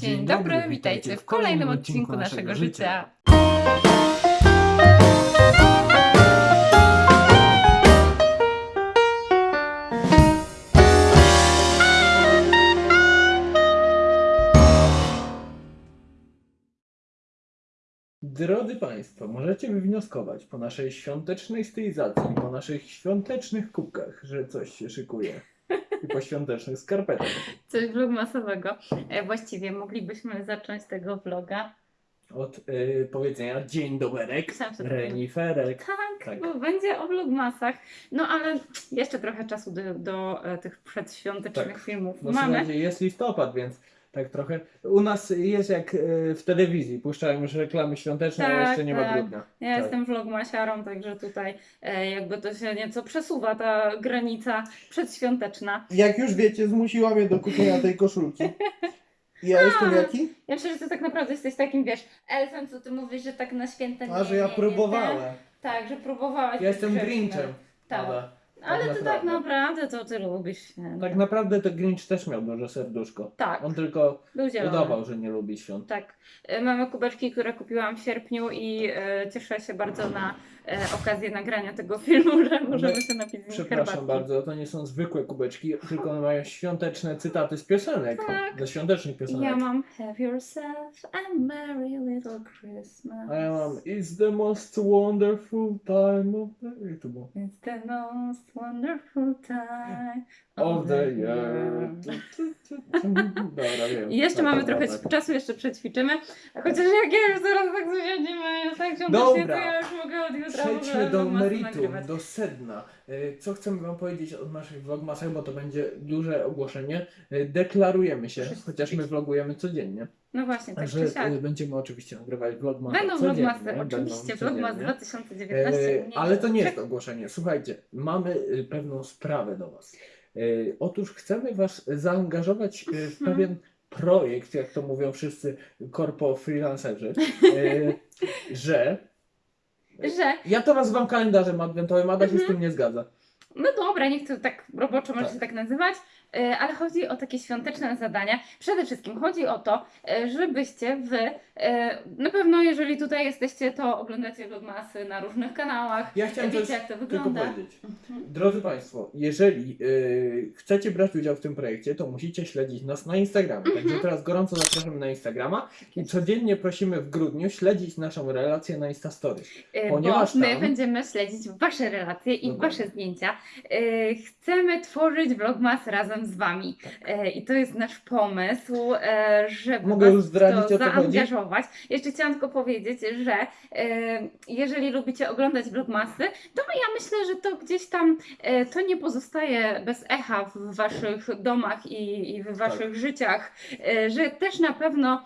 Dzień dobry, witajcie w kolejnym odcinku naszego życia. Drodzy Państwo, możecie wywnioskować po naszej świątecznej stylizacji, po naszych świątecznych kubkach, że coś się szykuje. I po świątecznych skarpetach. Coś vlogmasowego. E, Właściwie moglibyśmy zacząć tego vloga. Od y, powiedzenia dzień doberek, reniferek. Tak, Tak. bo będzie o vlogmasach. No ale jeszcze trochę czasu do, do e, tych przedświątecznych Tak. filmów No mamy. jest listopad, więc tak trochę. U nas jest jak y, w telewizji, puszczają już reklamy świąteczne, a Tak, jeszcze nie ma tak. grudnia. Ja Tak. jestem vlogmasiarą, także tutaj e, jakby to się nieco przesuwa ta granica przedświąteczna. Jak już wiecie, zmusiła mnie do kupienia tej koszulki. Ja jestem jaki? Ja myślę, że ty tak naprawdę jesteś takim, wiesz, elfem, co ty mówisz, że tak na święta nie A, że ja nie, nie, próbowałem. ten. Tak, że próbowałeś. Ja jestem Grinchem. Tak. Ada. Ale tak ty tak naprawdę. to ty lubisz święta. Tak naprawdę to Grinch też miał duże serduszko. Tak, On tylko udawał, że nie lubi świąt. Tak. E, Mamy kubeczki, które kupiłam w sierpniu i e, cieszę się bardzo na e, okazję nagrania tego filmu, że możemy się napić z Przepraszam herbatki. bardzo, to nie są zwykłe kubeczki, tylko one mają świąteczne cytaty z piosenek. Tak. Ze świątecznych piosenek. Ja mam Have yourself a merry little Christmas. A ja mam It's the most wonderful time of the... Jak to było? It's the most wonderful time Of the year. Dobra, wiem. I jeszcze mamy trochę czasu, jeszcze przećwiczymy. Chociaż jak ja już zaraz tak zasiedzimy, już tak się Dobra. to ja już mogę od jutra w ogóle Przejdźmy do meritum, nagrywać. do sedna. Y, Co chcemy Wam powiedzieć o naszych vlogmasach, bo to będzie duże ogłoszenie. Y, Deklarujemy się, chociaż my vlogujemy codziennie, No właśnie, tak że czy siak. y, będziemy oczywiście nagrywać vlogmasy Będą vlogmasy, oczywiście, vlogmas codziennie. 2019. E, nie ale to nie jest ogłoszenie. Słuchajcie, mamy y, pewną sprawę do Was. E, Otóż chcemy Was zaangażować e, w Mhm. pewien projekt, jak to mówią wszyscy korpo freelancerzy, e, że Że, ja to nazywam kalendarzem adwentowym, Ada się z Mhm. tym nie zgadza. No dobra, niech to tak roboczo może Tak. się tak nazywać, e, ale chodzi o takie świąteczne zadania. Przede wszystkim chodzi o to, e, żebyście Wy, e, na pewno jeżeli tutaj jesteście, to oglądacie vlogmasy na różnych kanałach, Ja chciałem wiecie jak to tylko wygląda. powiedzieć. Mhm. Drodzy Państwo, jeżeli y, chcecie brać udział w tym projekcie, to musicie śledzić nas na Instagramie. Mhm. Także teraz gorąco zapraszamy na Instagrama i codziennie prosimy w grudniu śledzić naszą relację na Instastory. Ponieważ bo my tam- będziemy śledzić Wasze relacje i. Wasze zdjęcia. E, Chcemy tworzyć vlogmas razem z Wami. E, I to jest nasz pomysł, e, żeby Mogę Was już zdradzić, to zaangażować. Jeszcze chciałam tylko powiedzieć, że jeżeli lubicie oglądać vlogmasy, to ja myślę, że to gdzieś tam to nie pozostaje bez echa w Waszych domach i, i w Waszych Tak. życiach, że też na pewno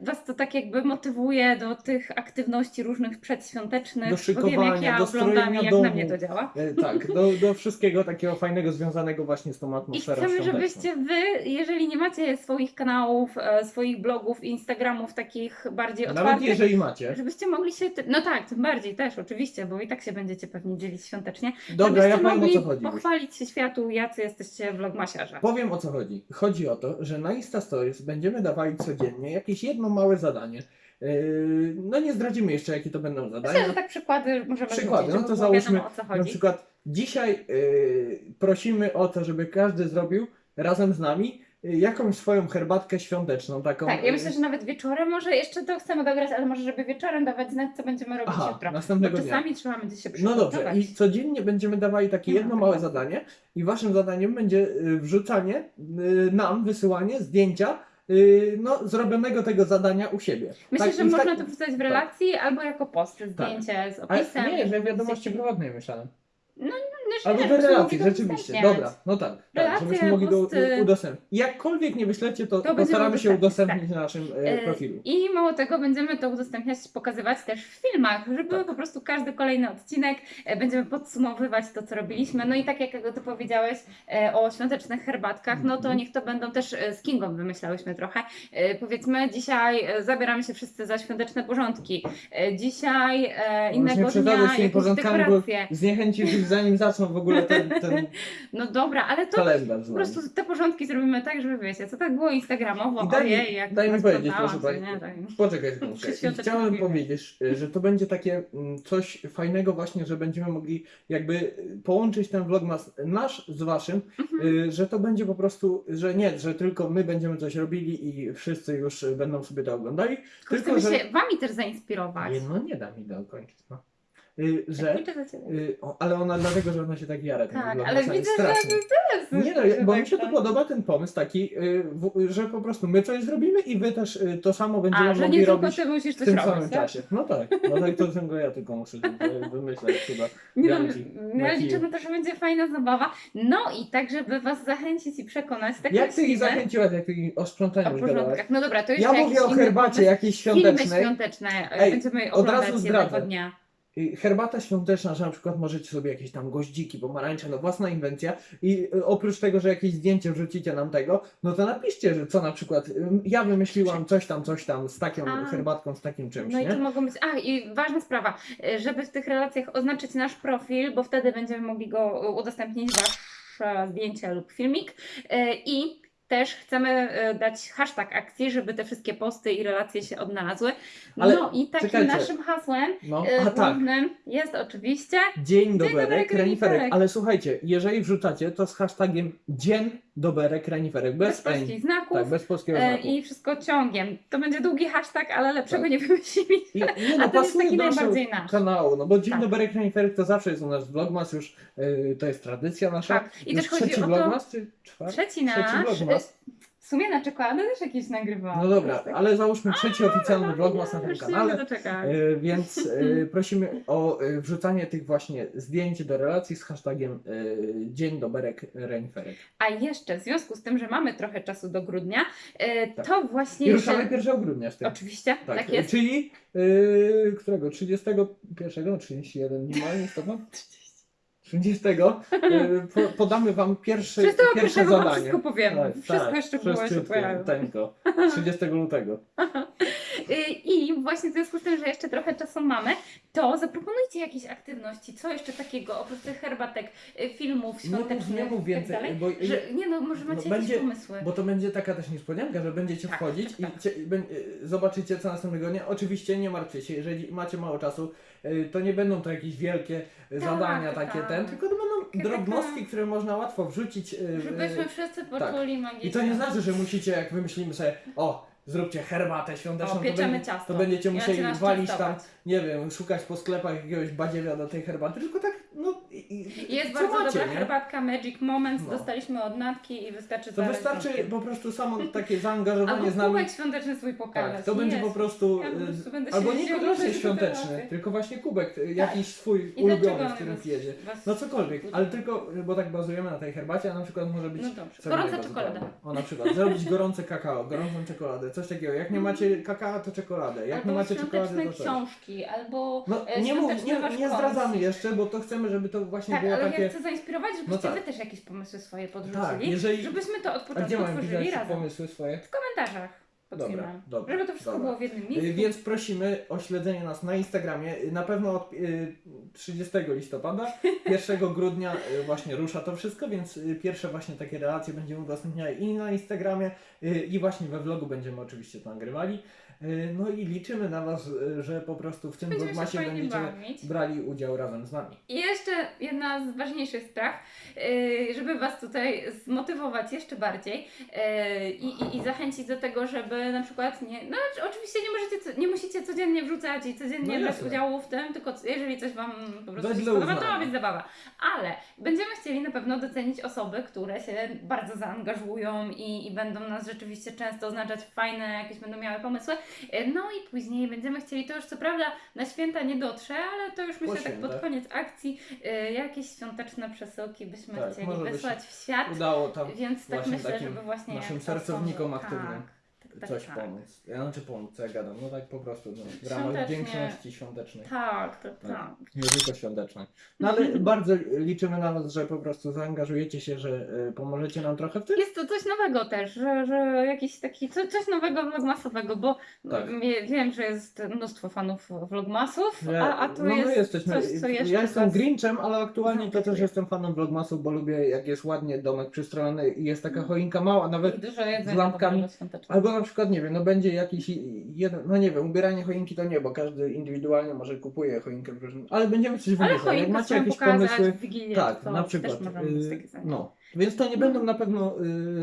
Was to tak jakby motywuje do tych aktywności różnych przedświątecznych. Do bo wiem, jak szykowania, ja do oglądam i jak domu. na mnie to działa. Tak, do, do wszystkiego takiego fajnego związanego właśnie z tą I atmosferą chcemy, świąteczną. żebyście Wy, jeżeli nie macie swoich kanałów, e, swoich blogów, Instagramów takich bardziej Nawet otwartych, jeżeli macie. żebyście mogli się, no tak, tym bardziej też oczywiście, bo i tak się będziecie pewnie dzielić świątecznie, Dobra, ja powiem o co chodzi. pochwalić się światu, jacy jesteście vlogmasiarze. Powiem o co chodzi. Chodzi o to, że na Insta Stories będziemy dawali codziennie jakieś jedno małe zadanie. Yy, no nie zdradzimy jeszcze jakie to będą Myślę, zadania. że tak przykłady możemy Przykłady, no to załóżmy, wiadomo, o co Na przykład dzisiaj yy, prosimy o to, żeby każdy zrobił razem z nami yy, jakąś swoją herbatkę świąteczną, taką. Tak, ja yy, myślę, że nawet wieczorem, może jeszcze to chcemy dograć, ale może żeby wieczorem dawać znać, co będziemy robić Aha, jutro. Bo następnego dnia. czasami trzeba będzie się No dobrze, i codziennie będziemy dawali takie ma jedno tego. małe zadanie i waszym zadaniem będzie y, wrzucanie y, nam, wysyłanie zdjęcia y, no, zrobionego tego zadania u siebie. Myślę, Tak, że można tak- to wrzucać w relacji albo jako post, zdjęcie z Ale opisem. nie, że wiadomości prywatnej myślałem. No, Albo do żebyśmy relacji, mogli to rzeczywiście. Dobra, no tak. tak Relacje, żebyśmy mogli do, udostępnić. Jakkolwiek nie wyślecie, to, będziemy postaramy się udostępnić na naszym e, E, profilu. I mało tego, będziemy to udostępniać, pokazywać też w filmach, żeby Tak. po prostu każdy kolejny odcinek e, będziemy podsumowywać to, co robiliśmy. No i tak jak ty powiedziałeś e, o świątecznych herbatkach, no to Mhm. niech to będą też e, z Kingą wymyślałyśmy trochę. Powiedzmy, dzisiaj zabieramy się wszyscy za świąteczne porządki. Dzisiaj innego dnia jakieś dekoracje. zniechęcisz ich zrobić, w ogóle ten, ten No dobra, ale to kalendarz po nami. prostu te porządki zrobimy tak, żeby wiecie, co tak było instagramowo, I daj ojej, jak daj mi powiedzieć, proszę pani. Poczekaj. Przyświąteczne Chciałem powiedzieć, że to będzie takie mm, coś fajnego właśnie, że będziemy mogli jakby połączyć ten vlogmas nasz z waszym, Mhm. y, że to będzie po prostu, że nie, że tylko my będziemy coś robili i wszyscy już będą sobie to oglądali, Tylko tylko chcemy że... się wami też zainspirować. Nie, no nie da mi dokończyć, no. Y, że... Ciebie. y, o, ale ona dlatego, że ona się tak jara Tak, ale widzę, że strasznie. ty też Nie no, że bo tak mi się to tam- podoba ten pomysł taki, y, że po prostu my coś zrobimy i wy też to samo będziemy A, że mogli nie robić ty musisz w tym robić, samym tak? czasie. No tak, no tak to tylko ja tylko muszę wymyślać chyba. Nie no, Janki, ja liczę na to, że będzie fajna zabawa. No i tak, żeby was zachęcić i przekonać, tak Jak ty ich zachęciłaś, jak ty o o sprzątaniu już porządkach. No dobra, to jeszcze Ja mówię o herbacie jakiejś Filmy świątecznej. świąteczne e, Ej, będziemy od oglądać razu jednego zdradzę. dnia. Y, Herbata świąteczna, że na przykład możecie sobie jakieś tam goździki, pomarańcze, no własna inwencja i y, oprócz tego, że jakieś zdjęcie wrzucicie nam tego, no to napiszcie, że co na przykład y, ja wymyśliłam coś tam, coś tam z taką A. herbatką, z takim czymś, No i to mogą być. A i ważna sprawa, żeby w tych relacjach oznaczyć nasz profil, bo wtedy będziemy mogli go e, udostępnić, wasze zdjęcie lub filmik. E, I też chcemy e, dać hashtag akcji, żeby te wszystkie posty i relacje się odnalazły. Ale no i takim czekajcie. naszym hasłem No, e, a tak. głównym jest oczywiście. Dzień doberek, reniferek. reniferek. Ale słuchajcie, jeżeli wrzucacie, to z hashtagiem dzień doberek, reniferek. Bez Bez polskich znaków. Tak, bez polskiego e, znaku. I wszystko ciągiem. To będzie długi hashtag, ale lepszego Tak. nie wymyślili. I, nie A no, ten jest taki najbardziej nasz. kanału, no bo dzień Tak. doberek, reniferek to zawsze jest u nas vlogmas już, y, to jest tradycja nasza. Tak. I Już też chodzi trzeci o to. vlogmas, czy czwarty? Trzeci nasz. vlogmas. W sumie na czekoladę też jakieś nagrywałam. No dobra, ale załóżmy trzeci oficjalny vlogmas na tym Już się kanale. doczekać. Y, Więc y, prosimy o y, wrzucanie tych właśnie zdjęć do relacji z hashtagiem y, dzień doberek, reniferek. A jeszcze w związku z tym, że mamy trochę czasu do grudnia, e, Tak. to właśnie I ruszamy jeszcze... 1 grudnia z tym. Oczywiście, tak, Tak, jest. czyli yy, którego? 31, no 31 nie ma? 30. Yy, po, podamy wam pierwszy, pierwsze pierwszego wam zadanie. wszystko powiemy. Tak, Wszystko tak, jeszcze było się wszystko, pojawi. Tenko. 30 lutego. Y, I właśnie w związku z tym, że jeszcze trochę czasu mamy, to zaproponujcie jakieś aktywności. Co jeszcze takiego, oprócz tych herbatek, y, filmów mów, świątecznych nie mów i więcej, tak dalej, bo, że, nie no, może no macie będzie- jakieś pomysły. bo to będzie taka też niespodzianka, że będziecie Tak, wchodzić tak, tak. i cie, bę- yy, zobaczycie co następnego dnia. Oczywiście nie martwcie się, jeżeli macie mało czasu, to nie będą to jakieś wielkie Tak, zadania tak, takie tak. ten, tylko to będą drobnostki, które można łatwo wrzucić. Żebyśmy wszyscy poczuli magiczne. I to nie znaczy, że musicie, jak wymyślimy sobie, o, zróbcie herbatę świąteczną, O, to, będzie, ciasto. to będziecie musieli walić tam, nie wiem, szukać po sklepach jakiegoś badziewia do tej herbaty, tylko tak, no i, Jest bardzo macie, dobra nie? herbatka Magic Moments, No. dostaliśmy od Natki i wystarczy To wystarczy po prostu samo takie zaangażowanie z nami. kubek świąteczny swój pokazać. Tak, to będzie Jest. po prostu, Ja po y, prostu albo te świąteczny, tylko właśnie kubek, y, jakiś swój I ulubiony, on w którym was- No cokolwiek, ale tylko, bo tak bazujemy na tej herbacie, a na przykład może być No dobrze. Gorąca czekolada. O na przykład, zrobić gorące kakao, gorącą czekoladę, coś takiego. Jak nie macie kakao, to czekoladę. Jak albo nie macie czekolady, to coś. książki, albo No e, nie, mów, nie, nie zdradzamy jeszcze, bo to chcemy, żeby to właśnie Tak, było ale takie... ja chcę zainspirować, żebyście No tak. wy też jakieś pomysły swoje podrzucili, Tak, jeżeli... żebyśmy to od początku tworzyli razem. pomysły swoje? W komentarzach Dobra, filmem. dobra, Żeby to wszystko dobra. było w jednym Y, miejscu. Więc prosimy o śledzenie nas na Instagramie. Y, Na pewno od y, 30 listopada, 1 grudnia y, właśnie rusza to wszystko, więc y, pierwsze właśnie takie relacje będziemy udostępniali i na Instagramie y, i właśnie we vlogu będziemy oczywiście to nagrywali. Y, No i liczymy na Was, y, że po prostu w tym fajnie będziecie bawić. brali udział razem z nami. I jeszcze jedna z ważniejszych spraw, yy, żeby Was tutaj zmotywować jeszcze bardziej i, i, i zachęcić do tego, żeby na przykład nie, no czy- oczywiście nie, możecie, nie musicie codziennie wrzucać i codziennie No brać udziału w tym, tylko jeżeli coś Wam po prostu się spodoba, to ma być zabawa. Ale będziemy chcieli na pewno docenić osoby, które się bardzo zaangażują i, i będą nas rzeczywiście często oznaczać fajne, jakieś będą miały pomysły. Yy, No i później będziemy chcieli, to już co prawda na święta nie dotrze, ale to już myślę tak pod koniec akcji y, jakieś świąteczne przesyłki byśmy Tak, chcieli wysłać w świat. Udało tam Więc tak myślę, żeby właśnie naszym sercownikom aktywnym. Tak, tak coś tak. pomóc. Ja znaczy pomóc, co ja gadam, no tak po prostu, no, w ramach wdzięczności świątecznej. Tak, tak, Tak. Nie tylko świątecznej. No ale bardzo liczymy na Was, że po prostu zaangażujecie się, że y, pomożecie nam trochę w tym. Jest to coś nowego też, że, że jakiś taki, co, coś nowego vlogmasowego, bo Tak. wie- wiem, że jest mnóstwo fanów vlogmasów, a, a tu no jest my jesteśmy, coś, co jeszcze ja jestem was- Grinchem, ale aktualnie to też jestem fanem vlogmasów, bo lubię jak jest ładnie domek przystrojony i jest taka choinka mała, nawet z lampkami. Albo na przykład, nie wiem, no będzie jakiś jeden, no nie wiem, ubieranie choinki to nie, bo każdy indywidualnie może kupuje choinkę ale będziemy coś Ale wymyślać. Jak choinkę macie jakieś pomysły, w Wigilię, tak, na przykład, y, no. Więc to nie będą na pewno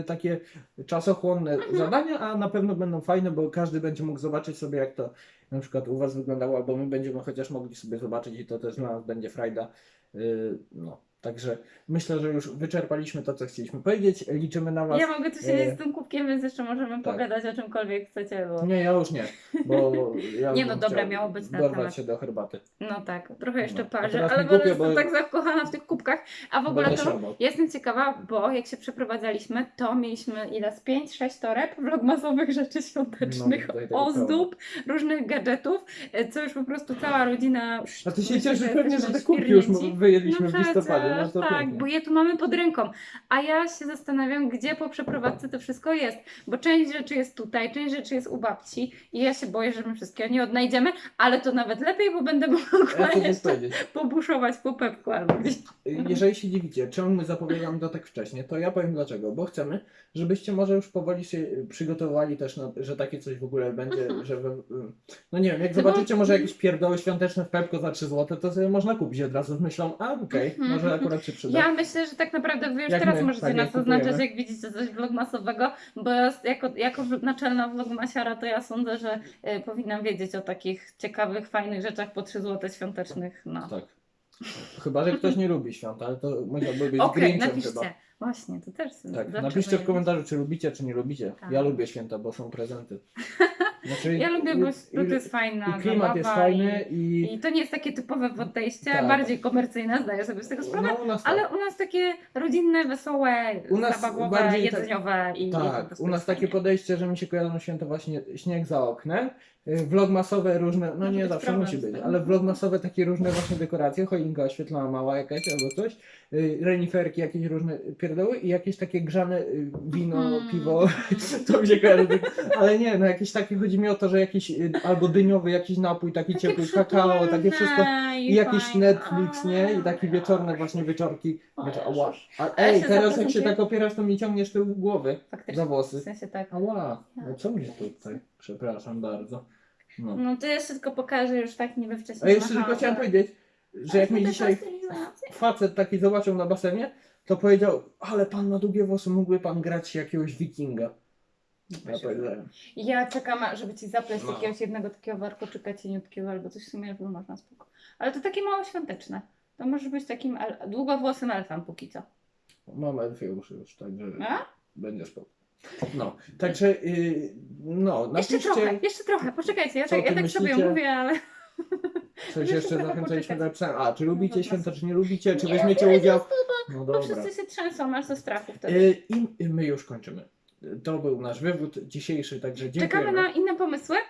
y, takie czasochłonne Mhm. zadania, a na pewno będą fajne, bo każdy będzie mógł zobaczyć sobie, jak to na przykład u Was wyglądało, albo my będziemy chociaż mogli sobie zobaczyć i to też dla nas będzie frajda. Y, no, także myślę, że już wyczerpaliśmy to, co chcieliśmy powiedzieć. Liczymy na Was. Ja mogę tu siedzieć z tym kubkiem, więc jeszcze możemy tak. pogadać o czymkolwiek chcecie, bo... Nie, ja już nie, bo ja Nie, no dobra, miało być na dorwać temat. się do herbaty. No tak, trochę jeszcze No, parzę, ale głupio, jestem bo- tak zakochana w tych kubkach. A w ogóle to ja jestem ciekawa, bo jak się przeprowadzaliśmy, to mieliśmy ile z 5-6 toreb vlogmasowych rzeczy świątecznych, No, tutaj ozdób, różnych gadżetów, e, co już po prostu cała rodzina... A ty się cieszysz pewnie, że te kubki już wyjedliśmy No w listopadzie. No to tak, pięknie. bo je tu mamy pod ręką. A ja się zastanawiam, gdzie po przeprowadzce to wszystko jest. Bo część rzeczy jest tutaj, część rzeczy jest u babci i ja się boję, że my wszystkiego nie odnajdziemy, ale to nawet lepiej, bo będę mogła Ja jeszcze pobuszować po pepku albo gdzieś. Jeżeli się dziwicie, czemu my zapowiadamy to tak wcześnie, to ja powiem dlaczego. Bo chcemy, żebyście może już powoli się przygotowali też, na, że takie coś w ogóle będzie, że we, no nie wiem, jak No zobaczycie może jakieś pierdoły świąteczne w Pepko za 3 zł, to sobie można kupić od razu z myślą, a okej, Mhm. może akurat się przyda. Ja myślę, że tak naprawdę wy już Jak teraz my, możecie tak nas jak oznaczać, jak widzicie coś vlogmasowego, bo ja jako, jako naczelna vlogmasiara to ja sądzę, że e, powinnam wiedzieć o takich ciekawych, fajnych rzeczach po 3 zł świątecznych. No. Tak. Chyba, że ktoś nie lubi świąt, ale to musiałby być Okej, Grinchem napiszcie. chyba. Właśnie, to też. Tak, napiszcie w komentarzu, czy lubicie, czy nie lubicie. Tak. Ja lubię święta, bo są prezenty. Znaczy, Ja lubię, bo i- to jest fajna I klimat jest fajny I, i... I to nie jest takie typowe podejście, Tak. bardziej komercyjne, zdaję sobie z tego sprawę. No, u nas tak. Ale u nas takie rodzinne, wesołe, U nas zabawowe, bardziej tak- jedzeniowe i i Tak, prostu u nas takie fajnie. podejście, że mi się kojarzą święta właśnie śnieg za oknem, y, vlogmasowe różne, no Może nie zawsze problem musi być, ale vlogmasowe takie różne właśnie dekoracje, choinka oświetlona mała jakaś albo coś, y, reniferki, jakieś różne pierdoły i jakieś takie grzane y, wino, Mhm. piwo, to mi się kojarzy, ale nie, no jakieś takie, chodzi mi o to, że jakiś y, albo dyniowy jakiś napój, taki Takie ciepły, kakao, takie wszystko. I jakiś fajne. Netflix, nie? I takie A, wieczorne właśnie wieczorki. Jezus. Ała. A, ej, teraz jak się tak opierasz, to mi ciągniesz tył głowy Faktycznie. za W włosy. sensie tak. Ała, no co mnie tutaj? Przepraszam bardzo. No. No to jeszcze tylko pokażę już tak niby wcześniej. A jeszcze tylko ale- powiedzieć, że jak to dzisiaj facet taki zobaczył na basenie, to powiedział, ale pan ma długie włosy, mógłby pan grać jakiegoś wikinga. Ja powiedziałem. Ja czekam, żeby ci zapleść No. jakiegoś jednego takiego warkoczyka cieniutkiego albo coś w sumie, żeby można spoko. Ale to takie mało świąteczne. To może być takim el- długowłosym elfem póki co. Mam elfie uszy już, także A? będzie spoko. No, także, yy, no, Jeszcze napiszcie, trochę, jeszcze trochę, poczekajcie, ja tak, ja tak sobie mówię, ale... coś Jeszcze jeszcze trochę zachęcaliśmy poczekać. napisałem. A, czy lubicie No, święta, czy nie lubicie, czy weźmiecie udział? No Bo dobra. wszyscy się trzęsą aż ze strachu wtedy. Yy, I my już kończymy. To był nasz wywód dzisiejszy, także dziękujemy. Czekamy na inne pomysły e,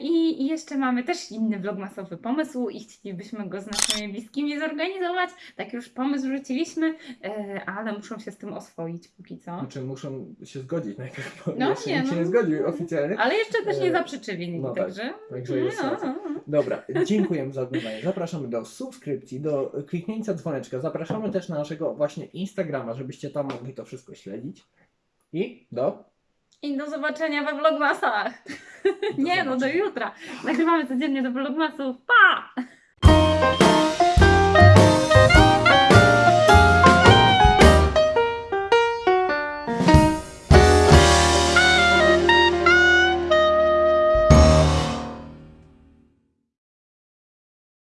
i i jeszcze mamy też inny vlogmasowy pomysł i chcielibyśmy go z naszymi bliskimi zorganizować. Tak już pomysł rzuciliśmy, e, ale muszą się z tym oswoić póki co. Znaczy muszą się zgodzić najpierw, bo No jeszcze nie, nikt się no. nie zgodził oficjalnie. Ale jeszcze też nie E, zaprzeczyli, no tak, także... Także jest no, no, no. Dobra, dziękujemy za oglądanie. Zapraszamy do subskrypcji, do kliknięcia dzwoneczka. Zapraszamy też na naszego właśnie Instagrama, żebyście tam mogli to wszystko śledzić. I do... I do zobaczenia we vlogmasach. Do nie no, do zobaczenia. jutra. Nagrywamy codziennie do vlogmasów. Pa!